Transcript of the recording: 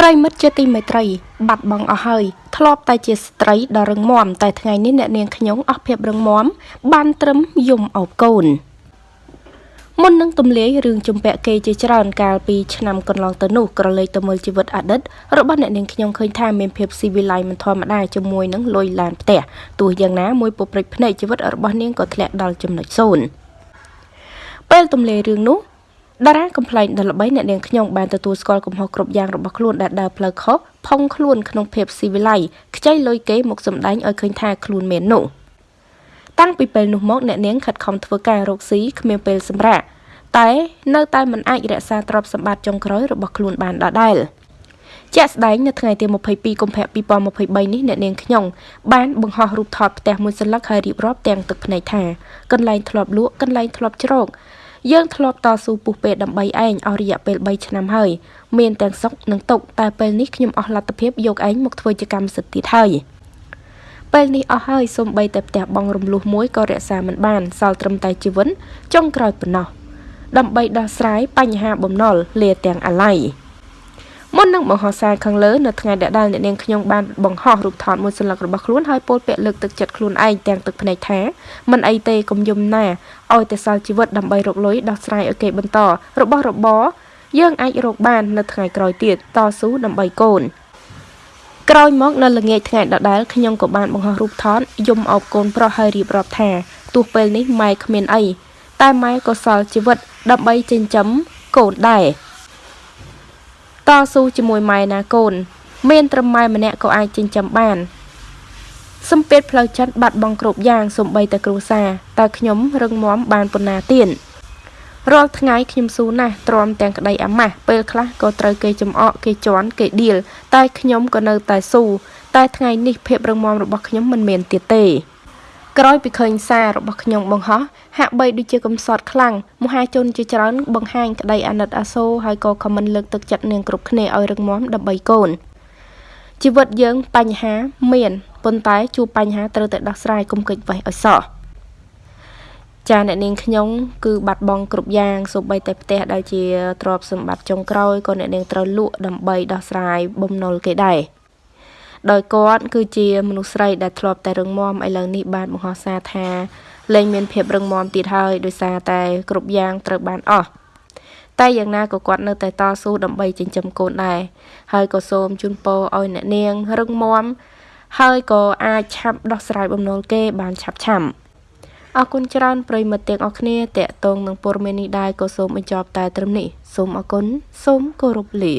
ប្រិមិត្តជាទីមេត្រី បាត់បង់អស់ហើយធ្លាប់តែជាស្ត្រីដ៏រឹងមាំតែថ្ងៃនេះអ្នកនាងខ្ញុំអស់ភាពរឹងមាំបានត្រឹមយំអោបកូនមុននឹងទម្លាយរឿងជំពាក់គេជាច្រើនកាលពីឆ្នាំកន្លងទៅនោះក្រឡេកទៅមើលជីវិតអតីតរបស់អ្នកនាងខ្ញុំឃើញថាមានភាពស៊ីវិល័យមិនធម្មតាជាមួយនឹងលុយឡានផ្ទះទោះយ៉ាងណាមួយពុព្រិចភ្នែកជីវិតរបស់នាងក៏ធ្លាក់ដល់ចំណុចសូន្យពេលទម្លាយរឿងនោះ តារាកំ pl ែងដ៏ល្បីអ្នកនាងខ្ញុំបានទទួលស្គាល់កំហុសគ្រប់យ៉ាងរបស់ខ្លួនដែលដើរផ្លូវខុសផុងខ្លួនក្នុងភាពស៊ីវិល័យខ្ចីលុយគេមកសម្ដែងឲ្យឃើញថាខ្លួនមាននោះតាំងពីពេលនោះមកអ្នកនាងខិតខំធ្វើការរកស៊ីគ្មានពេលសម្រាកតែនៅតែមិនអាចរក្សាទ្រព្យសម្បត្តិចុងក្រោយរបស់ខ្លួនបានដដែលជាក់ស្ដែងនៅថ្ងៃទី22កុម្ភៈ2023នេះអ្នកនាងខ្ញុំបានបង្ហោះរូបថតផ្ទះមួយសន្លឹកហើយរៀបរាប់ទាំងទឹកភ្នែកថាកន្លែងធ្លាប់លក់កន្លែងធ្លាប់ជ្រោក យើងធ្លាប់តស៊ូពុះពេដើម្បីឯងអស់រយៈពេល3ឆ្នាំហើយមានទាំងសុខនិងទុក្ខតែពេលនេះខ្ញុំអស់លទ្ធភាពយកឯងមកធ្វើជាកម្មសិទ្ធិទៀតហើយពេលនេះអស់ហើយសូម្បីតែផ្ទះបងរំលោះមួយក៏រក្សាមិនបានសល់ត្រឹមតែជីវិនចុងក្រោយប៉ុណ្ណោះដើម្បីដោះស្រាយបញ្ហាបំណុលលាទាំងអាល័យ មុននឹងបង្ហោះសារខាងលើនៅថ្ងៃដែលអ្នកនាងខ្ញុំបានបង្ហោះរូបថតមួយសន្លឹករបស់ខ្លួនហើយពោលពាក្យលើកទឹកចិត្តខ្លួនឯងទាំងទឹកភ្នែកថាមិនអីទេកុំយំណាឲ្យតែសល់ជីវិតដើម្បីរកលុយដោះស្រាយឲ្យគេបន្តរបស់របរយើងអាចរកបាននៅថ្ងៃក្រោយទៀតតស៊ូដើម្បីកូនក្រោយមកនៅល្ងាចថ្ងៃដដែលខ្ញុំក៏បានបង្ហោះរូបថតយំអោបកូនប្រុសហើយរៀបរាប់ថាទោះពេលនេះម៉ែគ្មានអីតែម៉ែក៏សល់ជីវិតដើម្បីចិញ្ចឹមកូនដែរ តស៊ូជាមួយម៉ែណាកូន មានត្រឹមម៉ែម្នាក់ក៏អាចចិញ្ចឹមបានសំពេតផ្លូវចិត្តបាត់បង់គ្រប់យ៉ាងសំបីតែគ្រួសារតើខ្ញុំរឹងមាំបានប៉ុណ្ណាទៀតរាល់ថ្ងៃខ្ញុំស៊ូណាស់ទ្រាំទាំងក្តីអាម៉ាស់ពេលខ្លះក៏ត្រូវគេចំអកគេជន់គេដៀលតែខ្ញុំក៏នៅតែស៊ូតែថ្ងៃនេះភាពរឹងមាំរបស់ខ្ញុំមិនមានទៀតទេ ក្រោយពីឃើញសាររបស់ខ្ញុំបង្ហោះហាក់បីដូចជាកំសត់ខ្លាំងមហាជនជាច្រើនបង្ហាញក្តីអាណិតអាសូរហើយក៏ខមមិនលើកទឹកចិត្តនាងគ្រប់គ្នាឲ្យរឹងមាំដើម្បីកូនជីវិតយើងបញ្ហាមានប៉ុន្តែជួបបញ្ហាត្រូវតែដោះស្រាយកុំកិច្ចវេះឲ្យសោះចាអ្នកនាងខ្ញុំគឺបាត់បង់គ្រប់យ៉ាងសូម្បីតែផ្ទះដែលជាទ្រព្យសម្បត្តិចុងក្រោយក៏អ្នកនាងត្រូវលក់ដើម្បីដោះស្រាយបំណុលគេដែរ ដោយគាត់គឺជាមនុស្សស្រីដែលធ្លាប់តែរឹងមាំឥឡូវនេះបានបង្ហោះសារថាលែងមានភាពរឹងមាំទៀតហើយដោយសារតែគ្រប់យ៉ាងត្រូវបានអស់តែយ៉ាងណាក៏គាត់នៅតែតស៊ូដើម្បីចិញ្ចឹមកូនដែរហើយក៏សូមជូនពរឲ្យអ្នកនាងរឹងមាំហើយក៏អាចឆាប់ដោះស្រាយបំណុលគេបានឆាប់ឆាំអរគុណច្រើនប្រិមិត្តទាំងអស់គ្នាតេតងនឹងព័ត៌មាននេះដែរក៏សូមបញ្ចប់តែត្រឹមនេះសូមអរគុណសូមគោរពលា